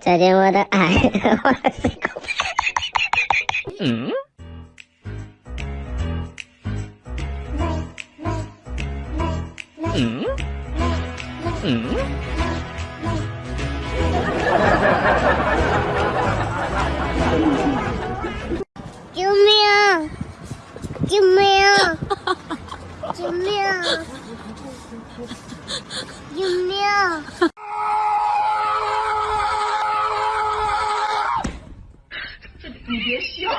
再见，我的爱。嗯。嗯。嗯。救命！救命！救命！救命！这你别笑。